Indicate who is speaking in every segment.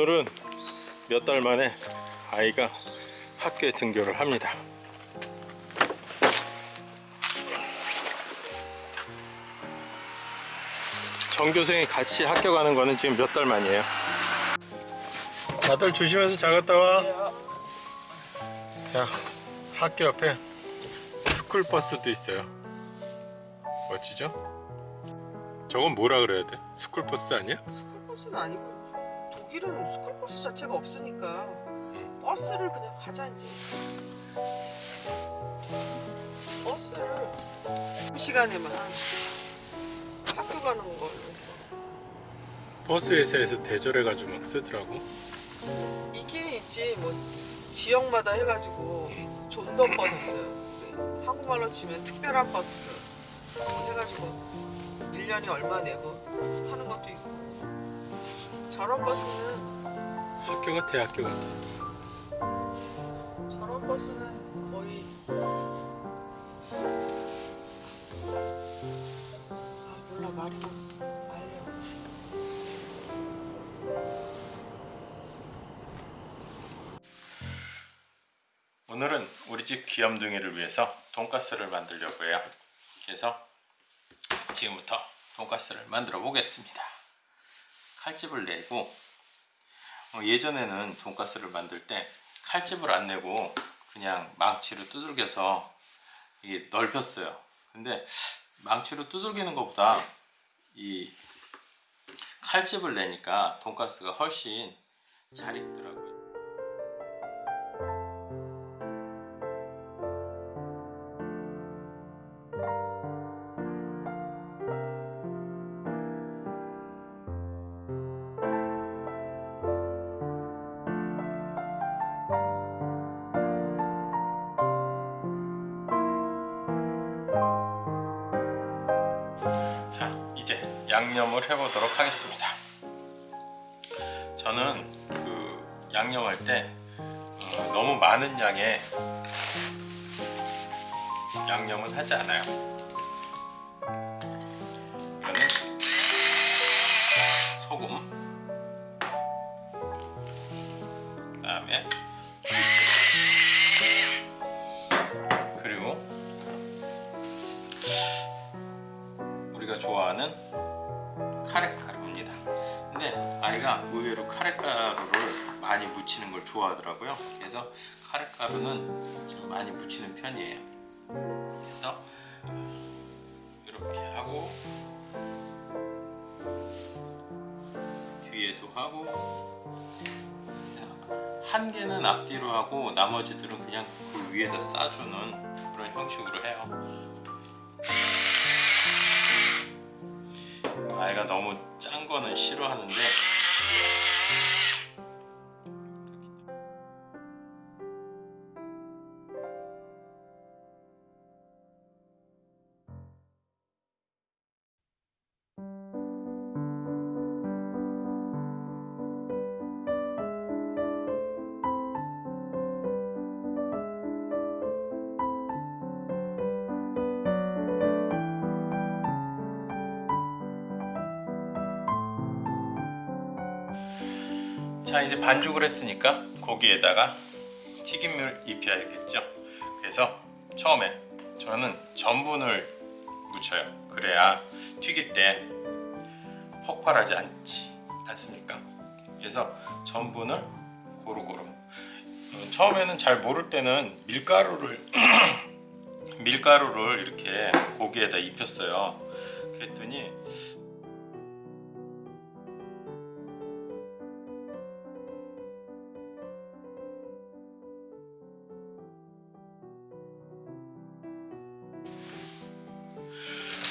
Speaker 1: 오늘은 몇 달 만에 아이가 학교에 등교를 합니다. 전교생이 같이 학교 가는 거는 지금 몇 달 만이에요. 다들 조심해서 잘 갔다 와. 자, 학교 옆에 스쿨버스도 있어요. 멋지죠? 저건 뭐라 그래야 돼? 스쿨버스 아니야?
Speaker 2: 스쿨버스는 아니고 독일은 스쿨버스 자체가 없으니까 버스를 그냥 가자 이제. 버스를 시간에만 학교 가는 해서.
Speaker 1: 버스 회사에서 대절해가지고 막 쓰더라고.
Speaker 2: 이게 있지 뭐 지역마다 해가지고 Sonderbus 한국말로 치면 특별한 버스 뭐 해가지고 1년에 얼마 내고 타는 것도 있고 저런 버스는
Speaker 1: 학교가 대학교 같아.
Speaker 2: 저런 버스는 거의 아 몰라 말이 말려
Speaker 1: 오늘은 우리 집 귀염둥이를 위해서 돈가스를 만들려고 해요. 그래서 지금부터 돈가스를 만들어 보겠습니다. 칼집을 내고 어, 예전에는 돈가스를 만들 때 칼집을 안 내고 그냥 망치로 두들겨서 이게 넓혔어요. 근데 망치로 두들기는 것보다 이 칼집을 내니까 돈가스가 훨씬 잘 익더라고요. 양념을 해보도록 하겠습니다. 저는 그 양념할 때 어, 너무 많은 양의 양념은 하지 않아요. 이거는 소금 그 다음에 좋아하더라고요. 그래서 카레가루는 좀 많이 묻히는 편이에요. 그래서 이렇게 하고 뒤에도 하고 한 개는 앞뒤로 하고 나머지들은 그냥 그 위에다 싸주는 그런 형식으로 해요. 아이가 너무 짠 거는 싫어하는데 자 이제 반죽을 했으니까 고기에다가 튀김을 입혀야겠죠? 그래서 처음에 저는 전분을 묻혀요. 그래야 튀길 때 폭발하지 않지 않습니까? 그래서 전분을 고루고루. 어, 처음에는 잘 모를 때는 밀가루를 밀가루를 이렇게 고기에다 입혔어요. 그랬더니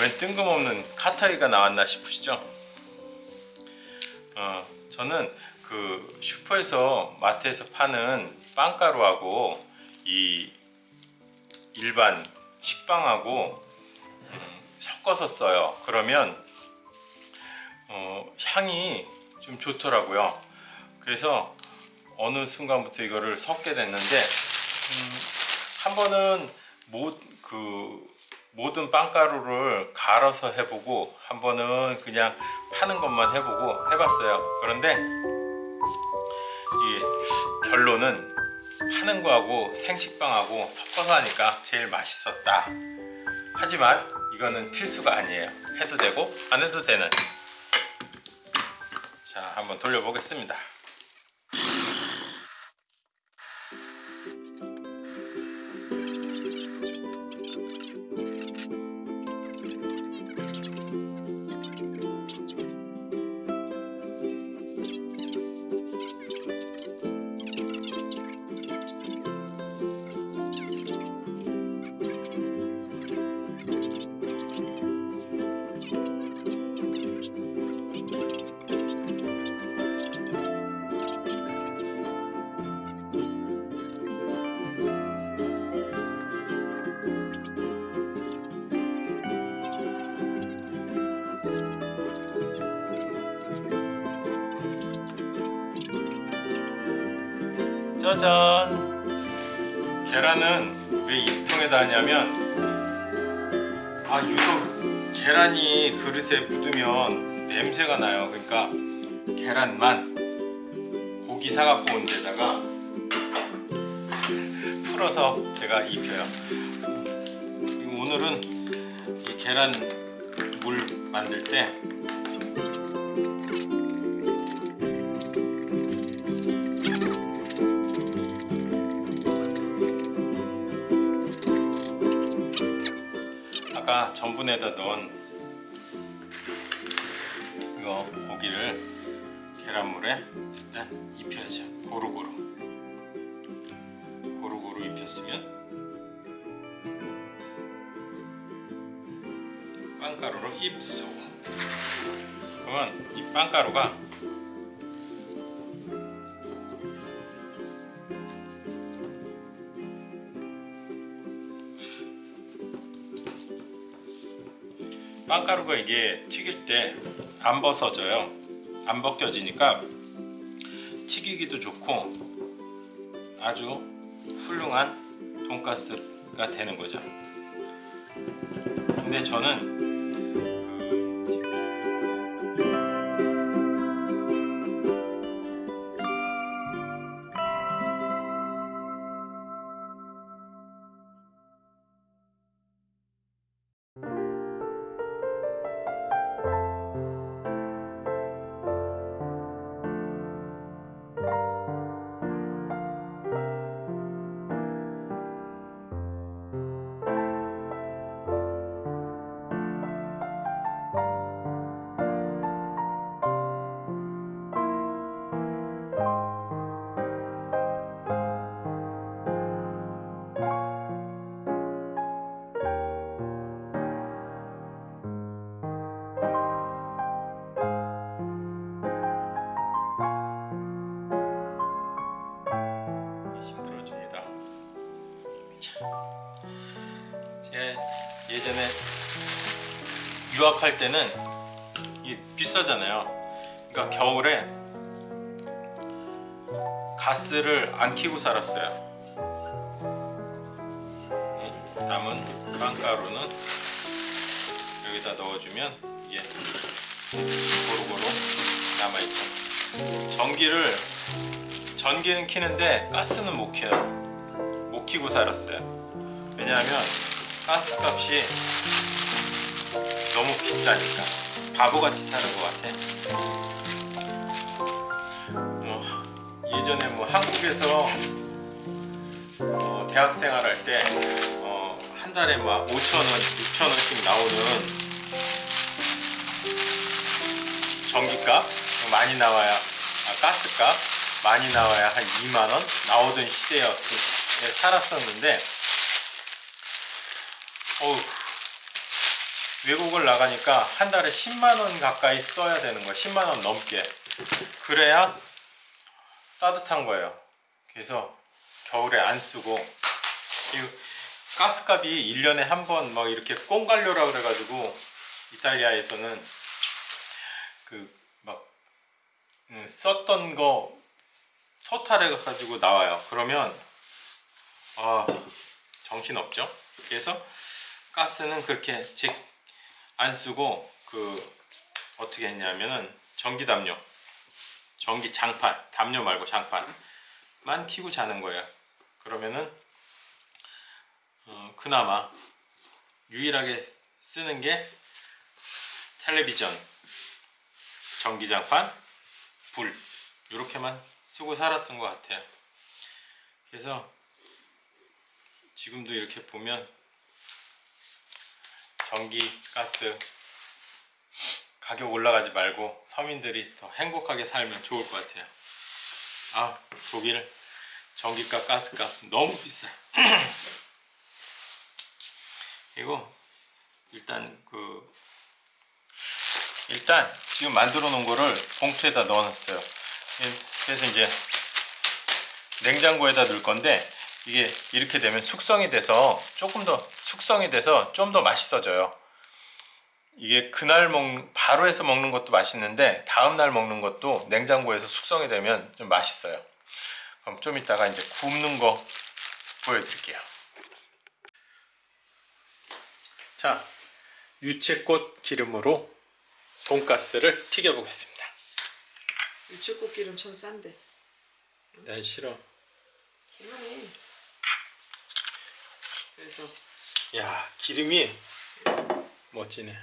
Speaker 1: 웬 뜬금없는 카타이가 나왔나 싶으시죠? 어, 저는 그 슈퍼에서 마트에서 파는 빵가루하고 이 일반 식빵하고 음, 섞어서 써요. 그러면 어, 향이 좀 좋더라고요. 그래서 어느 순간부터 이거를 섞게 됐는데 음, 한 번은 모, 그 모든 빵가루를 갈아서 해보고 한 번은 그냥 파는 것만 해보고 해봤어요. 그런데 이 결론은 하는 거하고 생식빵하고 섞어서 하니까 제일 맛있었다. 하지만 이거는 필수가 아니에요. 해도 되고 안 해도 되는. 자, 한번 돌려보겠습니다. 짜잔! 계란은 왜 입통에다 하냐면 아 유독 계란이 그릇에 묻으면 냄새가 나요. 그러니까 계란만 고기 사갖고 온 데다가 풀어서 제가 입혀요. 오늘은 이 계란 물 만들 때 아까 전분에다 넣은 이거 고기를 계란물에 일단 입혀야죠. 고루고루. 고루고루 입혔으면 빵가루로 입수. 그러면 이 빵가루가 빵가루가 이게 튀길 때 안 벗어져요. 안 벗겨지니까 튀기기도 좋고 아주 훌륭한 돈가스가 되는 거죠. 근데 저는 예전에 유학할 때는 이게 비싸잖아요. 그러니까 겨울에 가스를 안 켜고 살았어요. 이 남은 빵가루는 여기다 넣어주면 이게 고루고루 남아있죠. 전기를 전기는 켜는데 가스는 못 켜요. 못 켜고 살았어요. 왜냐하면 가스 값이 너무 비싸니까 바보같이 사는 것 같아. 뭐 예전에 뭐 한국에서 어, 대학 생활 할때 어, 한 달에 막 5천 원, 6천 원씩 나오는 전기값 많이 나와야 아, 가스값 많이 나와야 한 2만 원 나오던 시대였 살았었는데 어우 외국을 나가니까 한 달에 10만 원 가까이 써야 되는 거야 10만 원 넘게 그래야 따뜻한 거예요 그래서 겨울에 안 쓰고 이 가스값이 1년에 한 번 막 이렇게 꽁갈료라 그래가지고 이탈리아에서는 그막 음, 썼던 거 토탈해 가지고 나와요. 그러면 아 정신 없죠. 그래서 가스는 그렇게 즉 안 쓰고 그 어떻게 했냐면은 전기 담요 전기 장판, 담요 말고 장판만 켜고 자는 거예요. 그러면은 어, 그나마 유일하게 쓰는 게 텔레비전, 전기장판, 불 이렇게만 쓰고 살았던 것 같아요. 그래서 지금도 이렇게 보면 전기, 가스 가격 올라가지 말고 서민들이 더 행복하게 살면 좋을 것 같아요. 아 독일 전기값, 가스값 너무 비싸요. 이거 일단 그 일단 지금 만들어 놓은 거를 봉투에다 넣어 놨어요 예, 그래서 이제 냉장고에다 넣을 건데 이게 이렇게 되면 숙성이 돼서 조금 더 숙성이 돼서 좀 더 맛있어져요 이게 그날 먹 바로 해서 먹는 것도 맛있는데 다음 날 먹는 것도 냉장고에서 숙성이 되면 좀 맛있어요 그럼 좀 이따가 이제 굽는 거 보여드릴게요 자 유채꽃 기름으로 돈가스를 튀겨 보겠습니다.
Speaker 2: 유채꽃 기름 참 싼데.
Speaker 1: 난 싫어.
Speaker 2: 얼마네. 그래서
Speaker 1: 야 기름이 멋지네.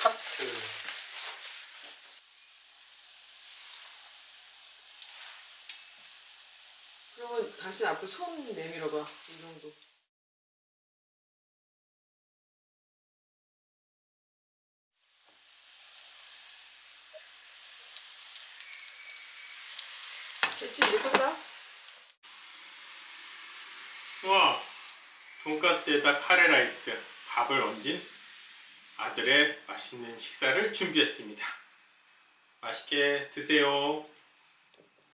Speaker 1: 카트.
Speaker 2: 그러면 당신 앞에 손 내밀어봐. 이 정도. 됐지 이제
Speaker 1: 다와 돈가스에다 카레라이스 밥을 얹은 아들의 맛있는 식사를 준비했습니다. 맛있게 드세요.